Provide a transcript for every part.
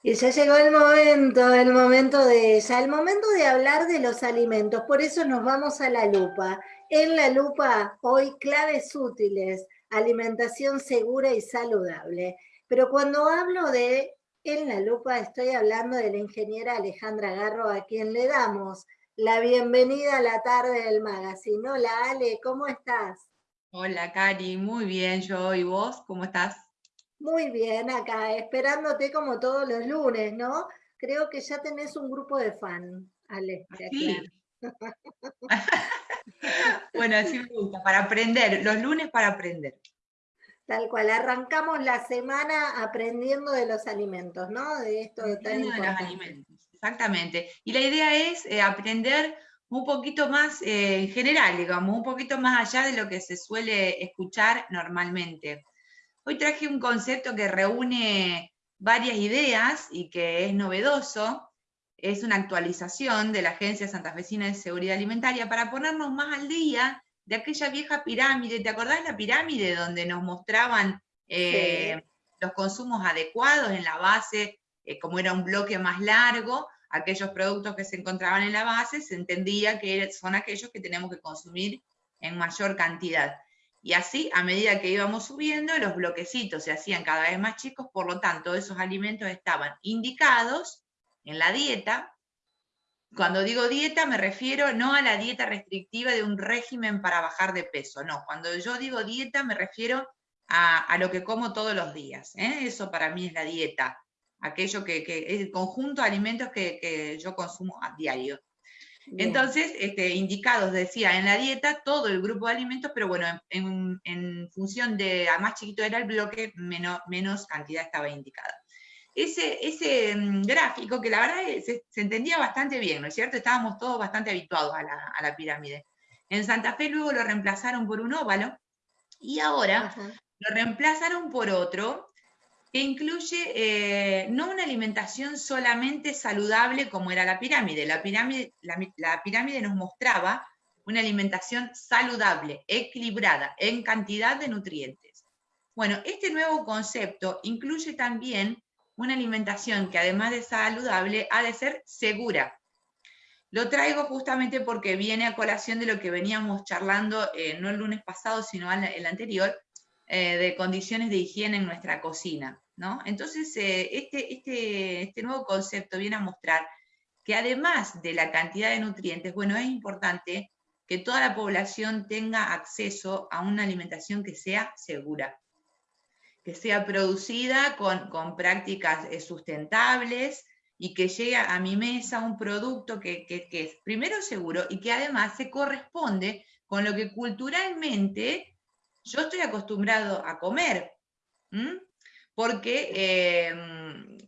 Y ya llegó el momento, el momento de ya, el momento de hablar de los alimentos. Por eso nos vamos a la lupa. En la lupa, hoy claves útiles, alimentación segura y saludable. Pero cuando hablo de en la lupa, estoy hablando de la ingeniera Alejandra Garro, a quien le damos la bienvenida a la tarde del magazine. Hola Ale, ¿cómo estás? Hola Cari, muy bien yo. ¿Y vos? ¿Cómo estás? Muy bien, acá, esperándote como todos los lunes, ¿no? Creo que ya tenés un grupo de fan, Ale. Sí. bueno, así me gusta, para aprender, los lunes para aprender. Tal cual, arrancamos la semana aprendiendo de los alimentos, ¿no? De esto de tan importante. De los alimentos, exactamente. Y la idea es eh, aprender un poquito más eh, en general, digamos, un poquito más allá de lo que se suele escuchar normalmente. Hoy traje un concepto que reúne varias ideas y que es novedoso. Es una actualización de la Agencia Santafesina de Seguridad Alimentaria para ponernos más al día de aquella vieja pirámide. ¿Te acordás la pirámide donde nos mostraban eh, los consumos adecuados en la base, eh, como era un bloque más largo? Aquellos productos que se encontraban en la base se entendía que son aquellos que tenemos que consumir en mayor cantidad. Y así, a medida que íbamos subiendo, los bloquecitos se hacían cada vez más chicos, por lo tanto, esos alimentos estaban indicados en la dieta. Cuando digo dieta, me refiero no a la dieta restrictiva de un régimen para bajar de peso, no. Cuando yo digo dieta, me refiero a, lo que como todos los días. ¿eh? Eso para mí es la dieta, aquello que, es el conjunto de alimentos que, que yo consumo a diario. Entonces, este, indicados, decía, en la dieta todo el grupo de alimentos, pero bueno, en, función de, a más chiquito era el bloque, menos, cantidad estaba indicada. Ese, ese mm, gráfico, que la verdad se, entendía bastante bien, ¿no es cierto? Estábamos todos bastante habituados a la, pirámide. En Santa Fe luego lo reemplazaron por un óvalo, y ahora lo reemplazaron por otro, que incluye eh, no una alimentación solamente saludable como era la pirámide. La pirámide, nos mostraba una alimentación saludable, equilibrada, en cantidad de nutrientes. Bueno, este nuevo concepto incluye también una alimentación que además de saludable, ha de ser segura. Lo traigo justamente porque viene a colación de lo que veníamos charlando, eh, no el lunes pasado, sino el anterior, eh, de condiciones de higiene en nuestra cocina. ¿no? Entonces, eh, este, este, este nuevo concepto viene a mostrar que además de la cantidad de nutrientes, bueno, es importante que toda la población tenga acceso a una alimentación que sea segura, que sea producida con, prácticas eh, sustentables y que llegue a mi mesa un producto que, es primero seguro y que además se corresponde con lo que culturalmente yo estoy acostumbrado a comer. Porque, eh,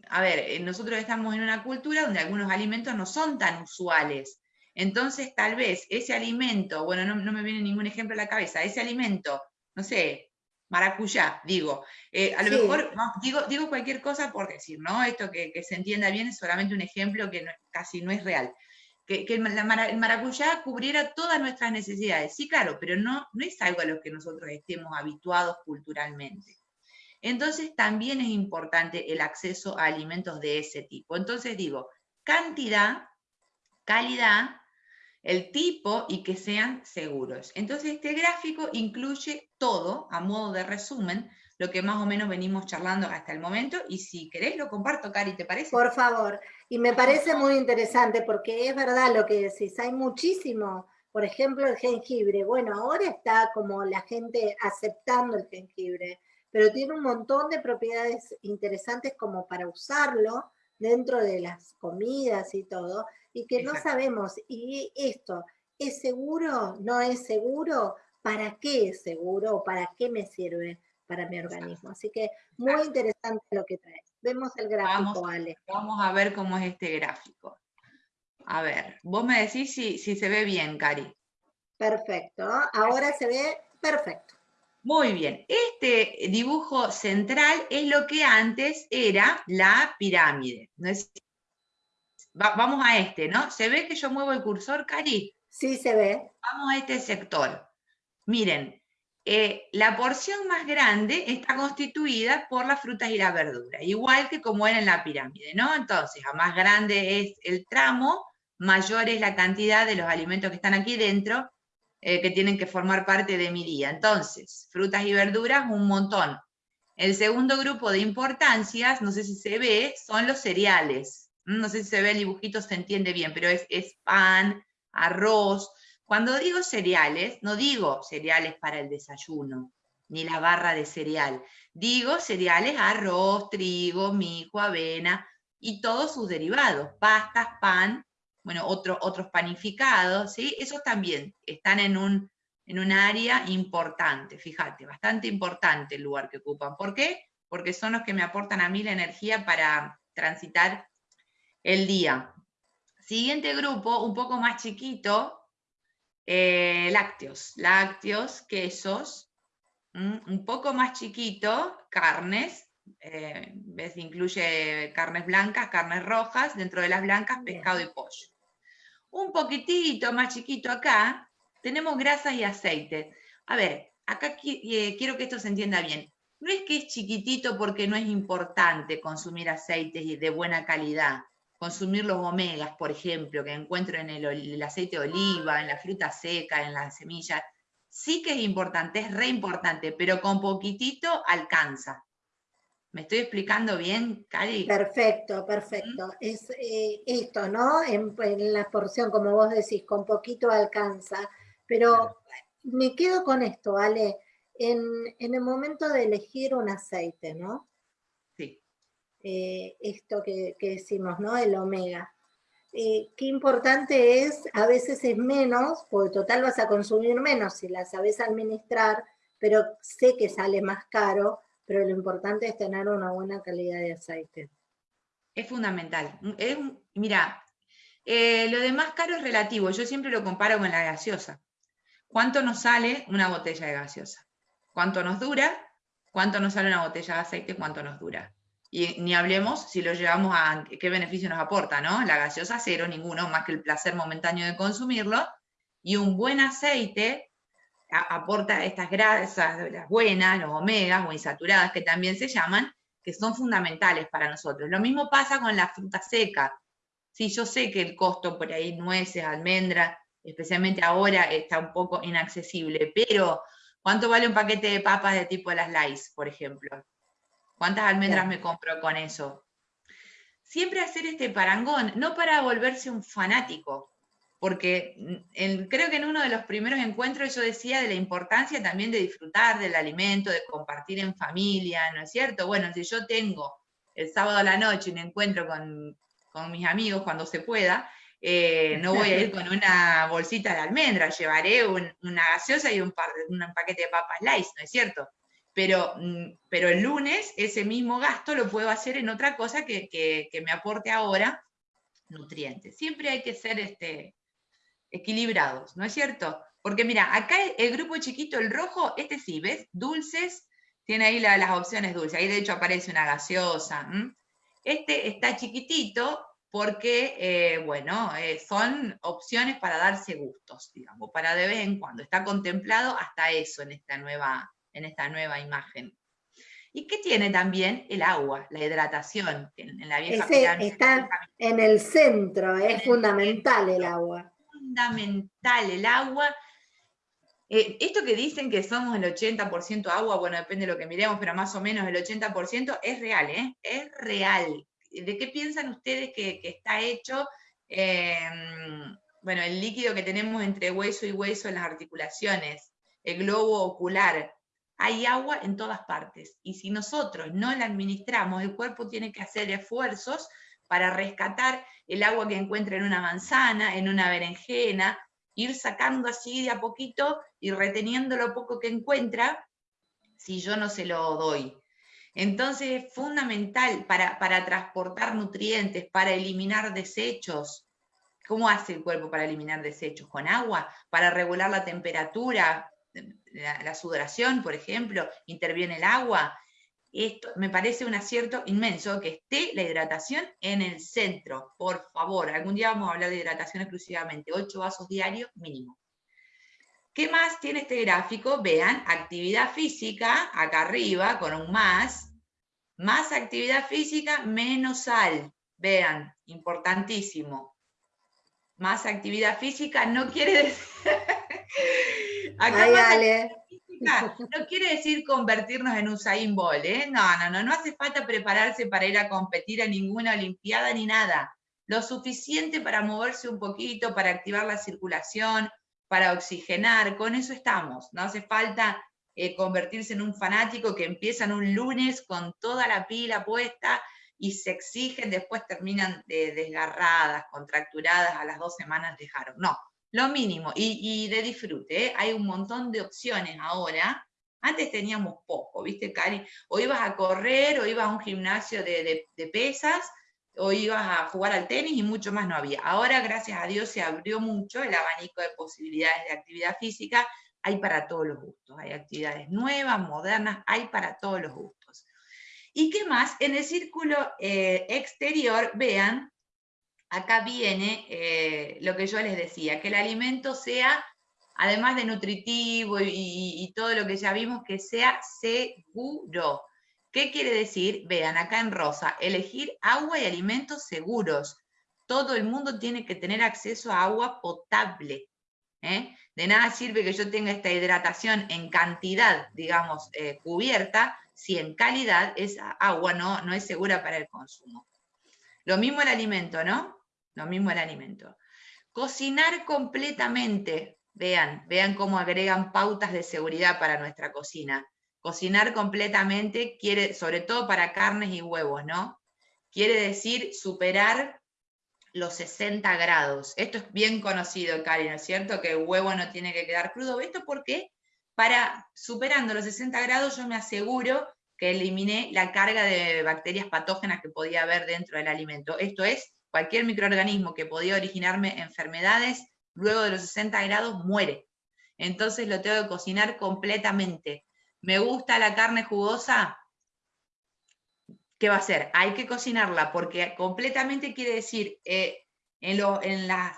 a ver, eh, nosotros estamos en una cultura donde algunos alimentos no son tan usuales. Entonces, tal vez ese alimento, bueno, no, me viene ningún ejemplo a la cabeza, ese alimento, no sé, maracuyá, digo, eh, a lo mejor, digo, digo cualquier cosa por decir, ¿no? Esto que, se entienda bien es solamente un ejemplo que casi no es real que, el, maracuyá cubriera todas nuestras necesidades. Sí, claro, pero no, no es algo a lo que nosotros estemos habituados culturalmente. Entonces también es importante el acceso a alimentos de ese tipo. Entonces digo, cantidad, calidad, el tipo y que sean seguros. Entonces este gráfico incluye todo, a modo de resumen, lo que más o menos venimos charlando hasta el momento, y si querés lo comparto, Cari, ¿te parece? Por favor, y me parece muy interesante, porque es verdad lo que decís, hay muchísimo, por ejemplo, el jengibre, bueno, ahora está como la gente aceptando el jengibre, pero tiene un montón de propiedades interesantes como para usarlo dentro de las comidas y todo, y que no sabemos, y esto, ¿es seguro? ¿No es seguro? ¿Para qué es seguro? ¿Para qué me sirve? para mi organismo. Así que muy interesante lo que traes. Vemos el gráfico, vamos, Ale. Vamos a ver cómo es este gráfico. A ver, vos me decís si, si se ve bien, Cari. Perfecto, ahora se ve perfecto. Muy bien, este dibujo central es lo que antes era la pirámide. vamos a este, ¿no? ¿Se ve que yo muevo el cursor, Cari? Sí, se ve. Vamos a este sector. Miren, eh, la porción más grande está constituida por las frutas y las verduras, igual que como era en la pirámide, ¿no? Entonces, a más grande es el tramo, mayor es la cantidad de los alimentos que están aquí dentro, eh, que tienen que formar parte de mi día. Entonces, frutas y verduras, un montón. El segundo grupo de importancias, no sé si se ve, son los cereales. No sé si se ve el dibujito, se entiende bien, pero es pan, arroz, cuando digo cereales, no digo cereales para el desayuno, ni la barra de cereal. Digo cereales, arroz, trigo, mijo, avena y todos sus derivados, pastas, pan, bueno, otros panificados, ¿sí? Esos también están en un, en un área importante, fíjate, bastante importante el lugar que ocupan. ¿Por qué? Porque son los que me aportan a mí la energía para transitar el día. Siguiente grupo, un poco más chiquito, eh, lácteos, lácteos, quesos, un poco más chiquito, carnes, eh, ves, incluye carnes blancas, carnes rojas, dentro de las blancas pescado y pollo. Un poquitito más chiquito acá, tenemos grasas y aceites. A ver, acá eh, quiero que esto se entienda bien. No es que es chiquitito porque no es importante consumir aceites de buena calidad consumir los omegas, por ejemplo, que encuentro en el, aceite de oliva, en la fruta seca, en las semillas, sí que es importante, es re importante, pero con poquitito alcanza. ¿Me estoy explicando bien, Cari? Perfecto, perfecto. ¿Mm? Es eh, esto, ¿no? En, la porción, como vos decís, con poquito alcanza. Pero me quedo con esto, Ale. En, en el momento de elegir un aceite, ¿no? Eh, esto que, decimos, ¿no? El omega. Eh, qué importante es, a veces es menos, porque total vas a consumir menos si la sabes administrar, pero sé que sale más caro, pero lo importante es tener una buena calidad de aceite. Es fundamental. mira, eh, lo de más caro es relativo, yo siempre lo comparo con la gaseosa. ¿Cuánto nos sale una botella de gaseosa? ¿Cuánto nos dura? ¿Cuánto nos sale una botella de aceite? ¿Cuánto nos dura? Y ni hablemos si lo llevamos a qué beneficio nos aporta, ¿no? La gaseosa cero, ninguno, más que el placer momentáneo de consumirlo. Y un buen aceite aporta estas grasas, las buenas, los omegas o insaturadas que también se llaman, que son fundamentales para nosotros. Lo mismo pasa con la fruta seca. Sí, yo sé que el costo por ahí, nueces, almendras, especialmente ahora, está un poco inaccesible, pero ¿cuánto vale un paquete de papas de tipo las Lays, por ejemplo? ¿Cuántas almendras me compro con eso? Siempre hacer este parangón, no para volverse un fanático, porque creo que en uno de los primeros encuentros yo decía de la importancia también de disfrutar del alimento, de compartir en familia, ¿no es cierto? Bueno, si yo tengo el sábado a la noche un encuentro con, mis amigos cuando se pueda, eh, no voy a ir con una bolsita de almendras, llevaré una gaseosa y un, un paquete de papas light, ¿no es cierto? Pero, mm, pero el lunes ese mismo gasto lo puedo hacer en otra cosa que, me aporte ahora nutrientes. Siempre hay que ser este, equilibrados, ¿no es cierto? Porque mira, acá el grupo chiquito, el rojo, este sí, ¿ves? Dulces, tiene ahí las opciones dulces, ahí de hecho aparece una gaseosa. Este está chiquitito porque, eh, bueno, eh, son opciones para darse gustos, digamos, para de vez en cuando. Está contemplado hasta eso en esta nueva, en esta nueva imagen. ¿Y qué tiene también el agua, la hidratación? En, la vieja está en el centro, es fundamental el, agua. Fundamental el agua. Eh, esto que dicen que somos el 80% agua, bueno, depende de lo que miremos, pero más o menos el 80% es real, ¿eh? Es real. ¿De qué piensan ustedes que, está hecho? Em, bueno, el líquido que tenemos entre hueso y hueso en las articulaciones, el globo ocular, hay agua en todas partes. Y si nosotros no la administramos, el cuerpo tiene que hacer esfuerzos para rescatar el agua que encuentra en una manzana, en una berenjena, ir sacando así de a poquito y reteniendo lo poco que encuentra si yo no se lo doy. Entonces es fundamental para, para transportar nutrientes, para eliminar desechos. ¿Cómo hace el cuerpo para eliminar desechos? ¿Con agua? ¿Para regular la temperatura? La, sudoración, por ejemplo, interviene el agua. Esto me parece un acierto inmenso que esté la hidratación en el centro, por favor. Algún día vamos a hablar de hidratación exclusivamente, ocho vasos diarios mínimo. ¿Qué más tiene este gráfico? Vean, actividad física, acá arriba, con un más, más actividad física, menos sal. Vean, importantísimo. Más actividad física no quiere decir... no quiere decir convertirnos en un Usain Bolt, ¿eh? No, no, no, no hace falta prepararse para ir a competir a ninguna olimpiada ni nada. Lo suficiente para moverse un poquito, para activar la circulación, para oxigenar, con eso estamos. No hace falta eh, convertirse en un fanático que empiezan un lunes con toda la pila puesta y se exigen, después terminan desgarradas, contracturadas, a las dos semanas dejaron. No, lo mínimo, y, de disfrute, ¿eh? hay un montón de opciones ahora. Antes teníamos poco, ¿viste, Cari? O ibas a correr, o ibas a un gimnasio de, de pesas, o ibas a jugar al tenis y mucho más no había. Ahora, gracias a Dios, se abrió mucho el abanico de posibilidades de actividad física. Hay para todos los gustos. Hay actividades nuevas, modernas, hay para todos los gustos. ¿Y qué más? En el círculo eh, exterior, vean, acá viene eh, lo que yo les decía, que el alimento sea, además de nutritivo y, todo lo que ya vimos, que sea seguro. ¿Qué quiere decir? Vean, acá en rosa, elegir agua y alimentos seguros. Todo el mundo tiene que tener acceso a agua potable. ¿eh? De nada sirve que yo tenga esta hidratación en cantidad, digamos, cubierta, si en calidad esa agua no, no es segura para el consumo. Lo mismo el alimento, ¿no? Lo mismo el alimento. Cocinar completamente. Vean, vean cómo agregan pautas de seguridad para nuestra cocina. Cocinar completamente quiere, sobre todo para carnes y huevos, ¿no? Quiere decir superar los 60 grados. Esto es bien conocido, Cari, ¿no es cierto? Que el huevo no tiene que quedar crudo. ¿Esto por qué? Para, superando los 60 grados, yo me aseguro que eliminé la carga de bacterias patógenas que podía haber dentro del alimento. Esto es, cualquier microorganismo que podía originarme enfermedades, luego de los 60 grados muere. Entonces lo tengo que cocinar completamente. ¿Me gusta la carne jugosa? ¿Qué va a hacer? Hay que cocinarla porque completamente quiere decir eh, en, la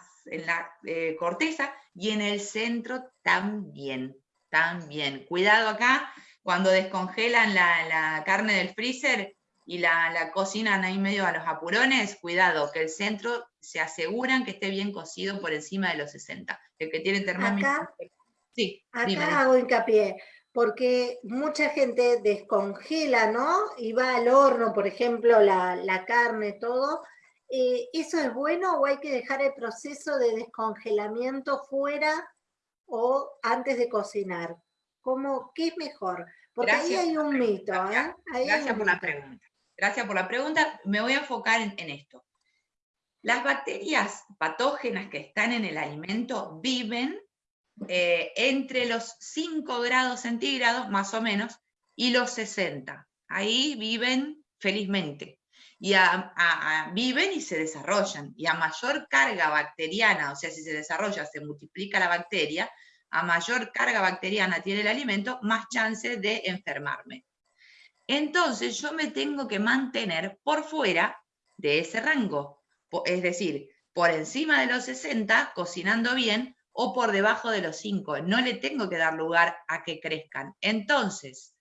eh, corteza y en el centro también, también. Cuidado acá, cuando descongelan la, carne del freezer y la, cocinan ahí medio a los apurones, cuidado, que el centro se aseguran que esté bien cocido por encima de los 60. El que tiene termómetro... Acá, sí, acá hago hincapié porque mucha gente descongela, ¿no? Y va al horno, por ejemplo, la, carne, todo. Eh, ¿Eso es bueno o hay que dejar el proceso de descongelamiento fuera o antes de cocinar? ¿Cómo, ¿Qué es mejor? Porque ahí hay un mito. ¿eh? Gracias, por la pregunta. Gracias por la pregunta. Me voy a enfocar en esto. Las bacterias patógenas que están en el alimento viven eh, entre los 5 grados centígrados, más o menos, y los 60. Ahí viven felizmente. Y viven y se desarrollan. Y a mayor carga bacteriana, o sea, si se desarrolla, se multiplica la bacteria, a mayor carga bacteriana tiene el alimento, más chance de enfermarme. Entonces yo me tengo que mantener por fuera de ese rango. Es decir, por encima de los 60, cocinando bien, o por debajo de los 5. No le tengo que dar lugar a que crezcan. Entonces,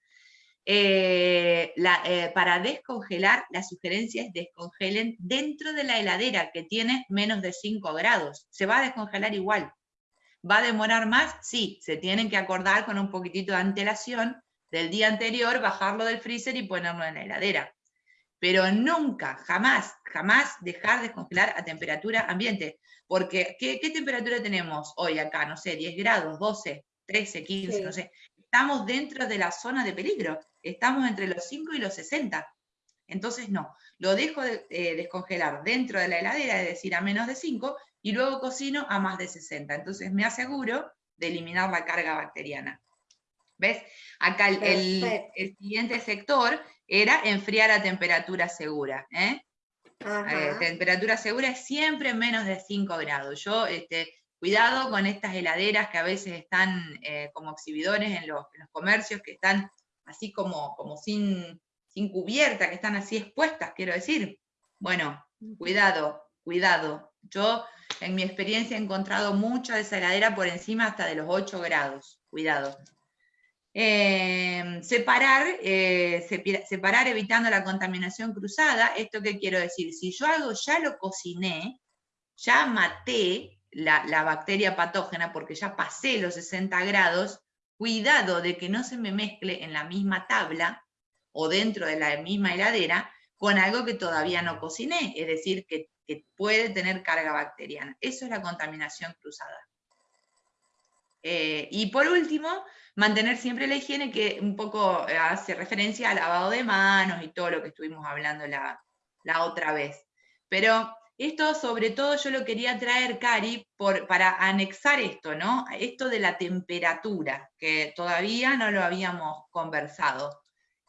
eh, eh, para descongelar, la sugerencia es descongelen dentro de la heladera que tiene menos de 5 grados. Se va a descongelar igual. ¿Va a demorar más? Sí, se tienen que acordar con un poquitito de antelación del día anterior, bajarlo del freezer y ponerlo en la heladera. Pero nunca, jamás, jamás dejar descongelar a temperatura ambiente. Porque, ¿qué, temperatura tenemos hoy acá? No sé, 10 grados, 12, 13, 15, no sé. Estamos dentro de la zona de peligro. Estamos entre los 5 y los 60. Entonces, no. Lo dejo de, eh, descongelar dentro de la heladera, es decir, a menos de 5, y luego cocino a más de 60. Entonces, me aseguro de eliminar la carga bacteriana. ¿Ves? Acá el, el, siguiente sector era enfriar a temperatura segura. ¿eh? Eh, temperatura segura es siempre menos de 5 grados. Yo, este, cuidado con estas heladeras que a veces están eh, como exhibidores en los, comercios, que están así como, como sin, sin cubierta, que están así expuestas, quiero decir. Bueno, cuidado, cuidado. Yo en mi experiencia he encontrado mucha de esa heladera por encima hasta de los 8 grados, cuidado. Eh, separar, eh, separar evitando la contaminación cruzada, ¿esto qué quiero decir? Si yo algo ya lo cociné, ya maté la, bacteria patógena porque ya pasé los 60 grados, cuidado de que no se me mezcle en la misma tabla o dentro de la misma heladera con algo que todavía no cociné, es decir, que, puede tener carga bacteriana. Eso es la contaminación cruzada. Eh, y por último, mantener siempre la higiene, que un poco eh, hace referencia al lavado de manos y todo lo que estuvimos hablando la, la otra vez. Pero esto sobre todo yo lo quería traer, Cari, por, para anexar esto, ¿no? Esto de la temperatura, que todavía no lo habíamos conversado.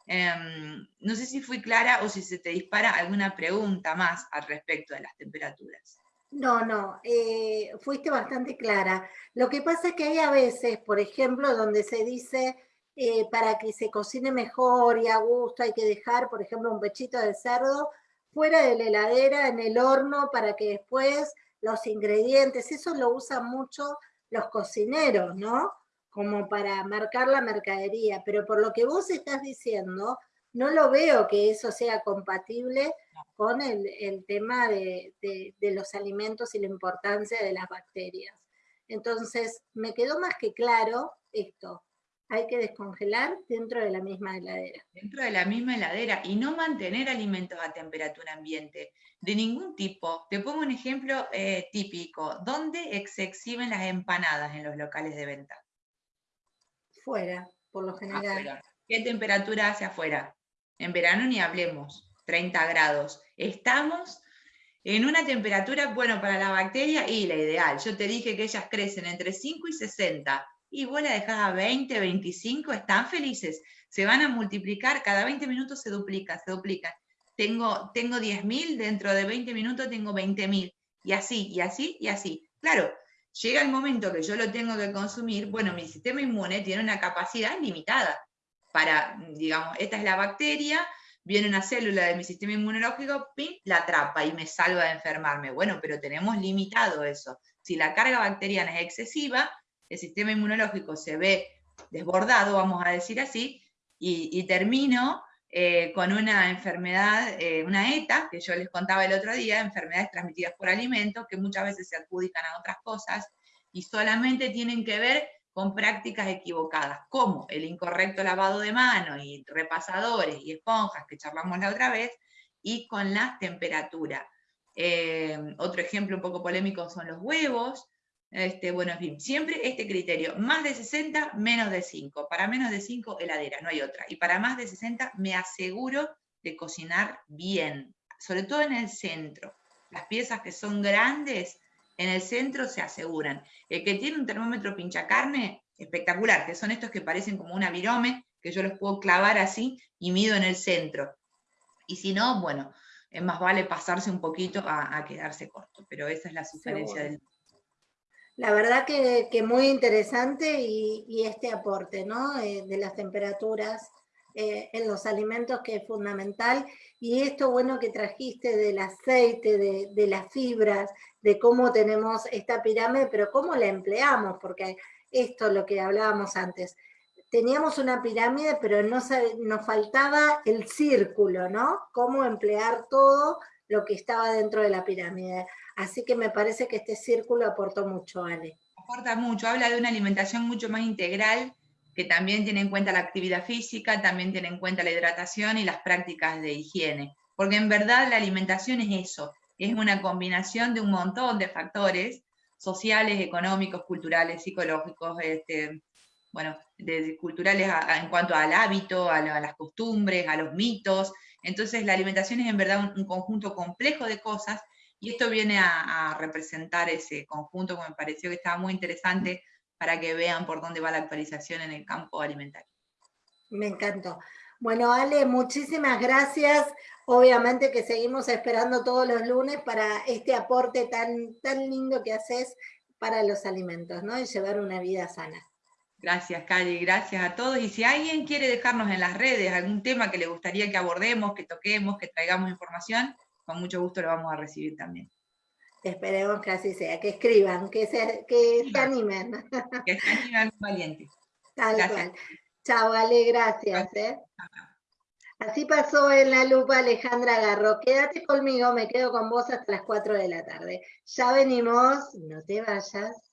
Em, no sé si fui clara o si se te dispara alguna pregunta más al respecto de las temperaturas. No, no, eh, fuiste bastante clara. Lo que pasa es que hay a veces, por ejemplo, donde se dice eh, para que se cocine mejor y a gusto hay que dejar, por ejemplo, un pechito de cerdo fuera de la heladera, en el horno, para que después los ingredientes, eso lo usan mucho los cocineros, ¿no? como para marcar la mercadería, pero por lo que vos estás diciendo, no lo veo que eso sea compatible con el, tema de, los alimentos y la importancia de las bacterias. Entonces, me quedó más que claro esto, hay que descongelar dentro de la misma heladera. Dentro de la misma heladera y no mantener alimentos a temperatura ambiente de ningún tipo. Te pongo un ejemplo eh, típico. ¿Dónde se exhiben las empanadas en los locales de venta? Fuera, por lo general. ¿Qué temperatura hace afuera? En verano ni hablemos, 30 grados. Estamos en una temperatura, bueno, para la bacteria y la ideal. Yo te dije que ellas crecen entre 5 y 60. Y vos la dejás a 20, 25, están felices. Se van a multiplicar, cada 20 minutos se duplica, se duplica. Tengo, tengo 10.000, dentro de 20 minutos tengo 20.000. Y así, y así, y así. Claro, llega el momento que yo lo tengo que consumir, bueno, mi sistema inmune tiene una capacidad limitada para, digamos, esta es la bacteria, viene una célula de mi sistema inmunológico, pim, la atrapa y me salva de enfermarme. Bueno, pero tenemos limitado eso. Si la carga bacteriana es excesiva, el sistema inmunológico se ve desbordado, vamos a decir así, y termino eh, con una enfermedad, eh, una ETA, que yo les contaba el otro día, enfermedades transmitidas por alimentos, que muchas veces se adjudican a otras cosas y solamente tienen que ver con prácticas equivocadas, como el incorrecto lavado de manos y repasadores y esponjas que charlamos la otra vez, y con la temperatura. Eh, otro ejemplo un poco polémico son los huevos, este, bueno, en fin, siempre este criterio, más de 60, menos de 5. Para menos de 5, heladera, no hay otra. Y para más de 60, me aseguro de cocinar bien, sobre todo en el centro. Las piezas que son grandes, en el centro se aseguran. El que tiene un termómetro pincha carne, espectacular, que son estos que parecen como una virome, que yo los puedo clavar así y mido en el centro. Y si no, bueno, es más vale pasarse un poquito a, quedarse corto, pero esa es la sugerencia del la verdad que, muy interesante y, este aporte ¿no? Eh, de las temperaturas eh, en los alimentos que es fundamental. Y esto bueno que trajiste del aceite, de, las fibras, de cómo tenemos esta pirámide, pero cómo la empleamos, porque esto es lo que hablábamos antes. Teníamos una pirámide, pero no, nos faltaba el círculo, ¿no? Cómo emplear todo lo que estaba dentro de la pirámide. Así que me parece que este círculo aportó mucho, Ale. Aporta mucho, habla de una alimentación mucho más integral, que también tiene en cuenta la actividad física, también tiene en cuenta la hidratación y las prácticas de higiene. Porque en verdad la alimentación es eso, es una combinación de un montón de factores sociales, económicos, culturales, psicológicos, este, bueno, de, culturales en cuanto al hábito, a, las costumbres, a los mitos. Entonces la alimentación es en verdad un conjunto complejo de cosas y esto viene a, representar ese conjunto que me pareció que estaba muy interesante para que vean por dónde va la actualización en el campo alimentario. Me encantó. Bueno, Ale, muchísimas gracias. Obviamente que seguimos esperando todos los lunes para este aporte tan, tan lindo que haces para los alimentos, ¿no? Y llevar una vida sana. Gracias, Cali, gracias a todos. Y si alguien quiere dejarnos en las redes algún tema que le gustaría que abordemos, que toquemos, que traigamos información, con mucho gusto lo vamos a recibir también. Esperemos que así sea, que escriban, que se, que se animen. Que se animen valientes. Tal cual. Chao, Ale, gracias. ¿eh? Así pasó en la lupa Alejandra Garro. Quédate conmigo, me quedo con vos hasta las 4 de la tarde. Ya venimos, no te vayas.